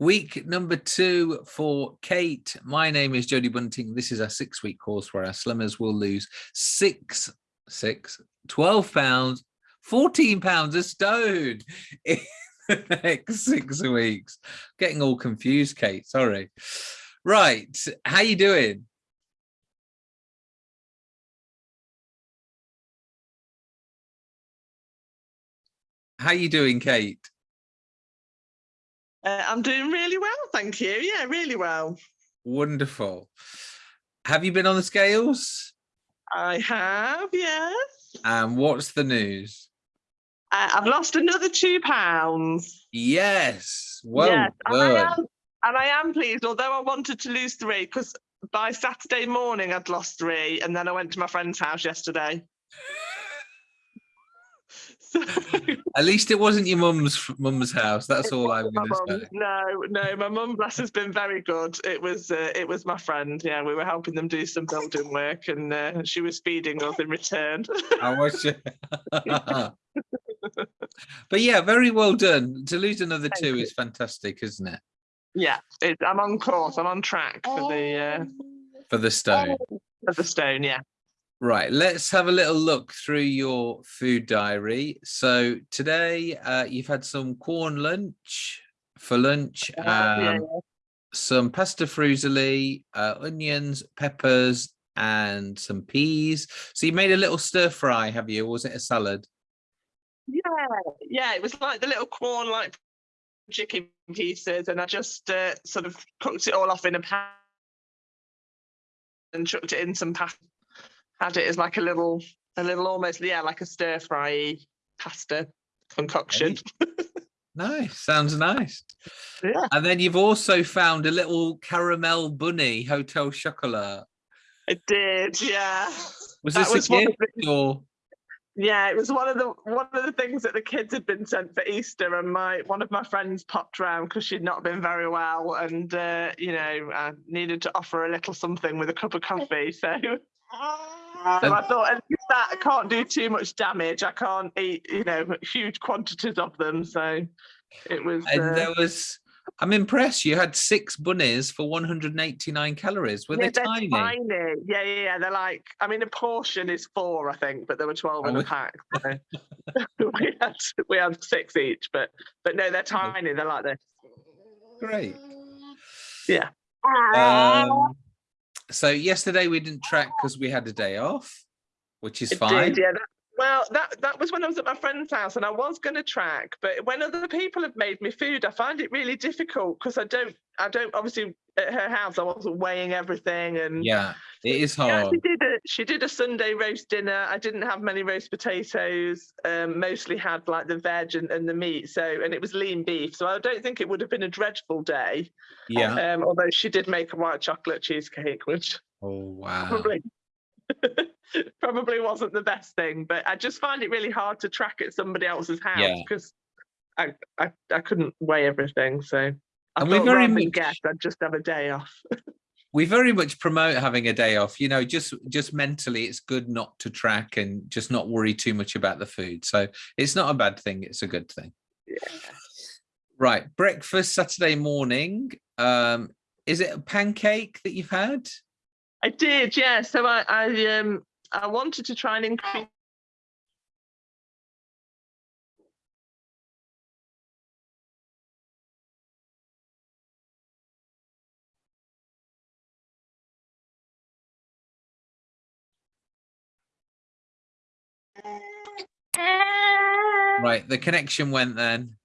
Week number two for Kate. My name is Jodie Bunting. This is our six week course where our slimmers will lose six, six, 12 pounds, 14 pounds a stone in the next six weeks. Getting all confused, Kate. Sorry. Right. How you doing? How you doing, Kate? Uh, I'm doing really well, thank you. Yeah, really well. Wonderful. Have you been on the scales? I have, yes. And what's the news? Uh, I've lost another two pounds. Yes. Well yes, and I, am, and I am pleased, although I wanted to lose three, because by Saturday morning I'd lost three, and then I went to my friend's house yesterday. So, At least it wasn't your mum's mum's house. That's all I'm going to say. no, no, my mum, bless, has been very good. It was, uh, it was my friend. Yeah, we were helping them do some building work, and uh, she was feeding us in return. I was. but yeah, very well done. To lose another Thank two you. is fantastic, isn't it? yeah, it, I'm on course. I'm on track for the uh, For the stone. for the stone. Yeah. Right, let's have a little look through your food diary. So today uh, you've had some Quorn lunch for lunch, Uh, yeah, um, some pasta fruzzoli, uh, onions, peppers, and some peas. So you made a little stir fry, have you? Or was it a salad? Yeah, yeah, it was like the little Quorn, like chicken pieces, and I just uh, sort of cooked it all off in a pan and chucked it in some pasta. Had it as like a little, a little almost, yeah, like a stir fry pasta concoction. Nice, sounds nice. Yeah. And then you've also found a little caramel bunny, Hotel Chocolat. I did, yeah. Was That this was a gift or? Yeah, it was one of the one of the things that the kids had been sent for Easter, and my one of my friends popped round because she'd not been very well, and uh, you know, I needed to offer a little something with a cup of coffee. So, so I thought at least that I can't do too much damage. I can't eat, you know, huge quantities of them. So it was. And uh, there was, I'm impressed. You had six bunnies for 189 calories. Were yeah, they tiny? tiny. Yeah, yeah, yeah. They're like, I mean, a portion is four, I think, but there were twelve in Oh, a pack. so we had we had six each, but but no, they're tiny. They're like this. Great. Yeah. Um, so yesterday we didn't track because we had a day off, which is It fine. did, yeah. That, well, that that was when I was at my friend's house, and I was going to track, but when other people have made me food, I find it really difficult because I don't, I don't. Obviously, at her house, I wasn't weighing everything, and Yeah, it is She hard. actually did a she did a Sunday roast dinner. I didn't have many roast potatoes. Um, mostly had like the veg and, and the meat. So and it was lean beef. So I don't think it would have been a dreadful day. Yeah. Um, although she did make a white chocolate cheesecake, which Oh, wow. probably probably wasn't the best thing. But I just find it really hard to track at somebody else's house Yeah. because I, I I couldn't weigh everything. So I And we thought very rather than much- guess, I'd just have a day off. we very much promote having a day off you know just just mentally it's good not to track and just not worry too much about the food so it's not a bad thing it's a good thing yeah. right breakfast saturday morning um is it a pancake that you've had I did, yeah. So I, I um I wanted to try and increase uh, uh. right the connection went then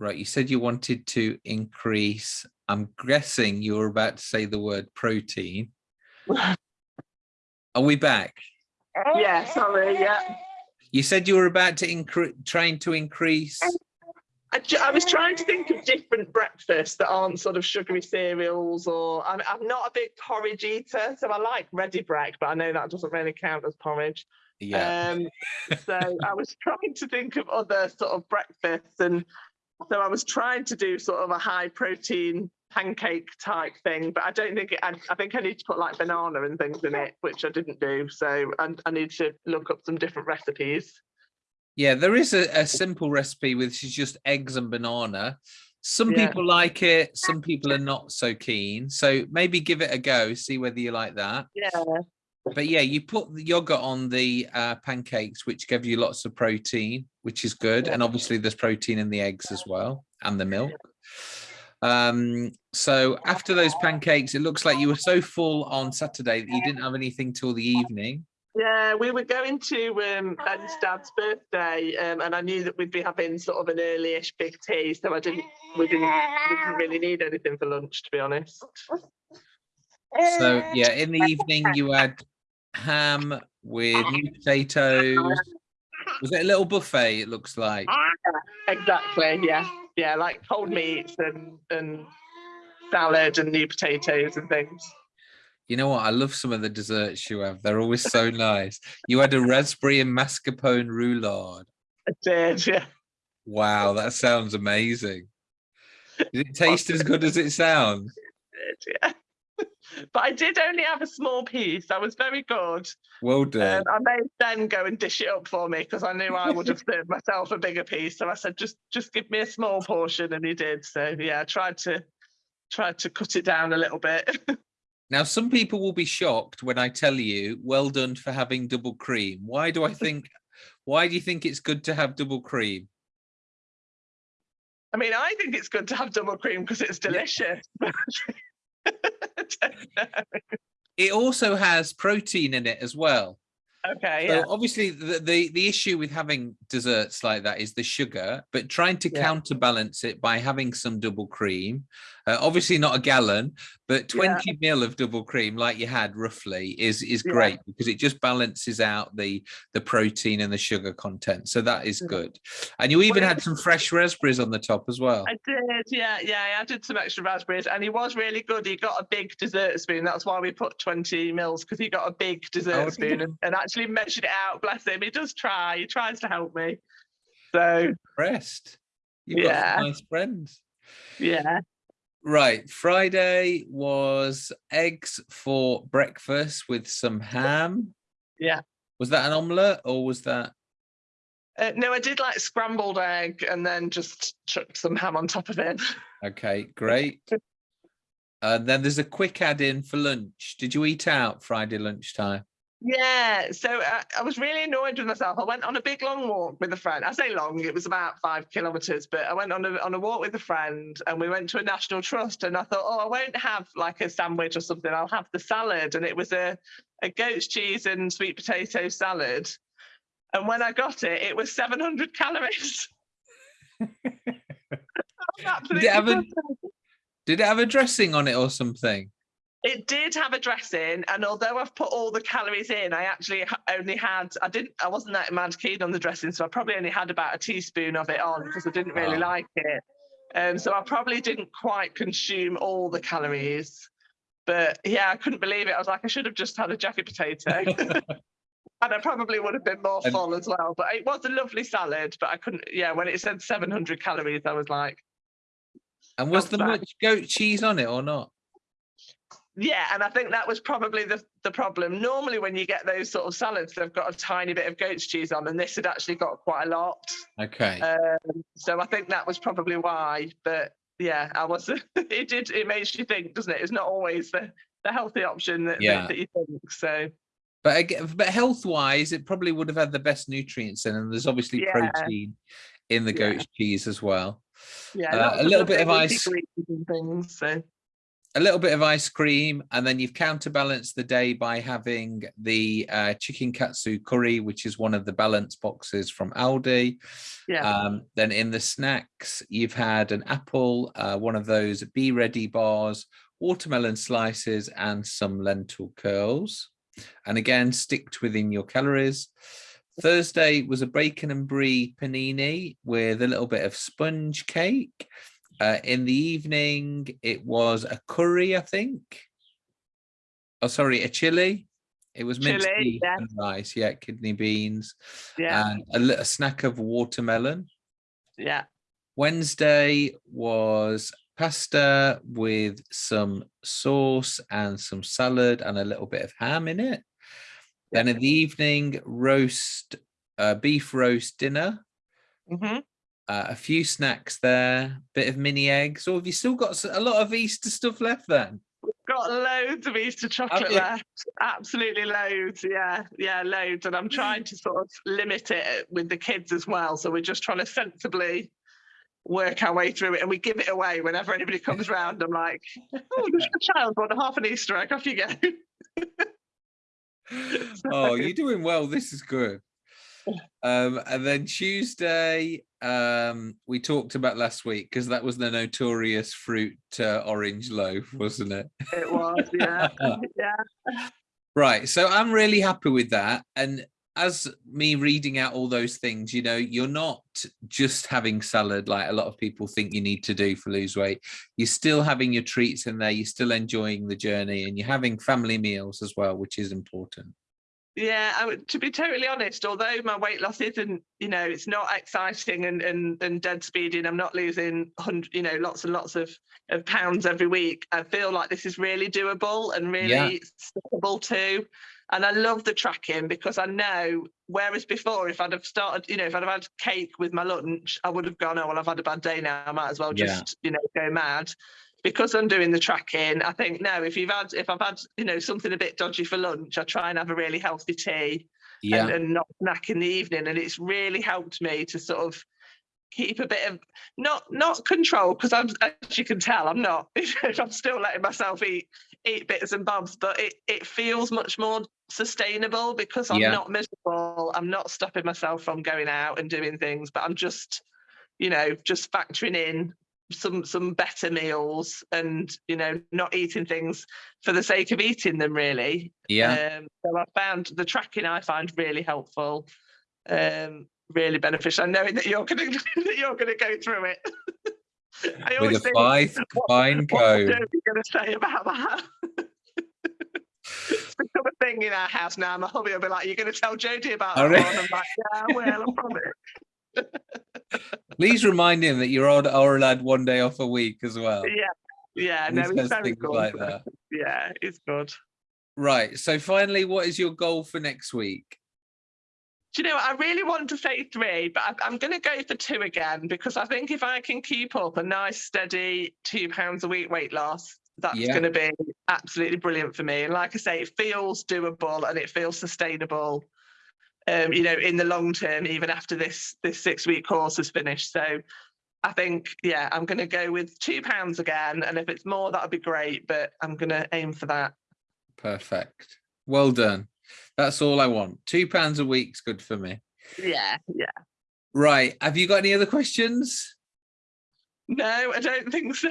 right you said you wanted to increase i'm guessing you were about to say the word protein are we back yeah, sorry, yeah. You said you were about to increase, trying to increase. I, I was trying to think of different breakfasts that aren't sort of sugary cereals or I'm, I'm not a big porridge eater, so I like Ready Brek, but I know that doesn't really count as porridge. Yeah. Um, so I was trying to think of other sort of breakfasts, and so I was trying to do sort of a high protein pancake type thing, but I don't think it, I, I think I need to put like banana and things in it, which I didn't do. So and I need to look up some different recipes. Yeah, there is a, a simple recipe which is just eggs and banana. Some Yeah. people like it, some people are not so keen. So maybe give it a go, see whether you like that. Yeah, But yeah, you put the yogurt on the uh, pancakes, which give you lots of protein, which is good. And obviously there's protein in the eggs as well and the milk. Um, so after those pancakes, it looks like you were so full on Saturday that you didn't have anything till the evening. yeah. We were going to um, Ben's dad's birthday, um, and I knew that we'd be having sort of an early-ish big tea, so I didn't. We didn't. We didn't really need anything for lunch, to be honest. So uh, yeah, in the evening you had ham with new potatoes. Was it a little buffet? It looks like. Exactly. Yeah. Yeah. Like cold meats and and salad and new potatoes and things. You know what? I love some of the desserts you have. They're always so nice. You had a raspberry and mascarpone roulade. I did. Yeah. Wow, that sounds amazing. Did it taste as good as it sounds? did, Yeah. But I did only have a small piece. I was very good. Well done. Um, I made Ben go and dish it up for me because I knew I would have served myself a bigger piece. So I said, just just give me a small portion, and he did. So yeah, I tried to tried to cut it down a little bit. Now, some people will be shocked when I tell you, well done for having double cream. Why do I think, why do you think it's good to have double cream? I mean, I think it's good to have double cream because it's delicious. I don't know. It also has protein in it as well. okay, So yeah. obviously the, the the issue with having desserts like that is the sugar, but trying to Yeah. counterbalance it by having some double cream. Uh, obviously not a gallon, but 20 mil of double cream like you had roughly is is Yeah. great because it just balances out the the protein and the sugar content. So that is good. And you even had some fresh raspberries on the top as well. I did, yeah, yeah. I added some extra raspberries, and he was really good. He got a big dessert spoon. That's why we put twenty mils because he got a big dessert Oh, spoon and, and actually measured it out. Bless him. He does try. He tries to help me. So Impressed. You've got Yeah. some nice friends. yeah, Right, Friday was eggs for breakfast with some ham. Yeah. Was that an omelette or was that uh, no, I did like scrambled egg and then just chucked some ham on top of it. okay? Great. And then there's a quick add in for lunch. Did you eat out Friday lunchtime? Yeah, so uh, I was really annoyed with myself. I went on a big long walk with a friend. I say long, it was about five kilometres, but I went on a, on a walk with a friend and we went to a National Trust and I thought, oh, I won't have like a sandwich or something. I'll have the salad. And it was a, a goat's cheese and sweet potato salad. And when I got it, it was 700 calories. Did it have a, did it have a dressing on it or something? It did have a dressing, and although I've put all the calories in, I actually only had I didn't I wasn't that mad keen on the dressing, so I probably only had about a teaspoon of it on because I didn't really Ah. like it. Um, so I probably didn't quite consume all the calories. But yeah, I couldn't believe it. I was like, I should have just had a jacket potato. and I probably would have been more And- full as well. But it was a lovely salad, but I couldn't yeah, when it said 700 calories, I was like, And was there bad. much goat cheese on it or not? Yeah, and I think that was probably the, the problem. Normally, when you get those sort of salads, they've got a tiny bit of goat's cheese on, and this had actually got quite a lot. Okay. Um, so I think that was probably why. But yeah, I was. it did. It makes you think, doesn't it? It's not always the, the healthy option that, that- Yeah. that you think. So But again, but health wise, it probably would have had the best nutrients in, and there's obviously Yeah. protein in the Yeah. goat's cheese as well. yeah, Uh, a little bit of ice- things. So a little bit of ice cream, and then you've counterbalanced the day by having the uh, chicken katsu curry, which is one of the balance boxes from Aldi. yeah, Um, then in the snacks, you've had an apple, uh, one of those Be Ready bars, watermelon slices, and some lentil curls. And again, sticked within your calories. Thursday was a bacon and brie panini with a little bit of sponge cake. Uh, in the evening, it was a curry, I think. Oh, sorry, a chili. It was minced Chilli, beef yeah. and rice, yeah, kidney beans, yeah, and a, a snack of watermelon. yeah. Wednesday was pasta with some sauce and some salad and a little bit of ham in it. Then in the evening, roast, uh, beef roast dinner, hmm uh, a few snacks there, bit of mini eggs. Or have you still got a lot of Easter stuff left then? Got loads of Easter chocolate left. Absolutely loads. Yeah, yeah, loads. And I'm trying to sort of limit it with the kids as well. So we're just trying to sensibly work our way through it. And we give it away whenever anybody comes round. I'm like, oh, there's a child want half an Easter egg. Off you go. oh, you're doing well. This is good. Um, and then Tuesday, um, we talked about last week because that was the notorious fruit uh, orange loaf, wasn't it? It was, yeah. yeah. Right. So I'm really happy with that. And as me reading out all those things, you know, you're not just having salad like a lot of people think you need to do for lose weight. You're still having your treats in there. You're still enjoying the journey and you're having family meals as well, which is important. Yeah, I to be totally honest, although my weight loss isn't, you know, it's not exciting and and, and dead speeding, I'm not losing, hundred, you know, lots and lots of, of pounds every week. I feel like this is really doable and Yeah. really stickable too. And I love the tracking because I know, whereas before, if I'd have started, you know, if I'd have had cake with my lunch, I would have gone, oh, well, I've had a bad day now. I might as well Yeah. just, you know, go mad because I'm doing the tracking, I think no, if you've had if I've had, you know, something a bit dodgy for lunch, I try and have a really healthy tea Yeah. and, and not snack in the evening. And it's really helped me to sort of keep a bit of not not control, because I'm as you can tell, I'm not. I'm still letting myself eat eat bits and bobs, but it it feels much more sustainable because I'm Yeah. not miserable. I'm not stopping myself from going out and doing things, but I'm just, you know, just factoring in some some better meals and you know not eating things for the sake of eating them really. Yeah. um so i found the tracking i find really helpful um really beneficial. And knowing that you're gonna that you're gonna go through it. I With a think, fine, fine what code. are you going to say about that? It's become a thing in our house now. My hubby will be like you're going to tell jodie about Oh, that i'm like yeah I will i promise Please remind him that you're all allowed one day off a week as well. yeah yeah And no it's very good like that. yeah it's good Right. So finally, what is your goal for next week? Do you know, what? I really want to say three, but I'm going to go for two again because I think if I can keep up a nice, steady two pounds a week weight loss, that's Yeah. going to be absolutely brilliant for me. And like I say, it feels doable and it feels sustainable. Um, you know, in the long term, even after this this six week course is finished. So I think, yeah, I'm going to go with two pounds again, and if it's more, that'd be great. But I'm going to aim for that. Perfect. Well done. That's all I want. Two pounds a week's good for me. Yeah, yeah. Right. Have you got any other questions? No, I don't think so.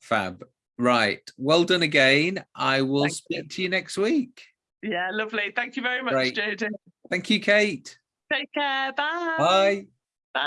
Fab. Right. Well done again. I will Thank you. speak to you next week. Yeah, lovely. Thank you very much, Great. Jodie. Thank you, Kate. Take care. Bye. Bye. Bye.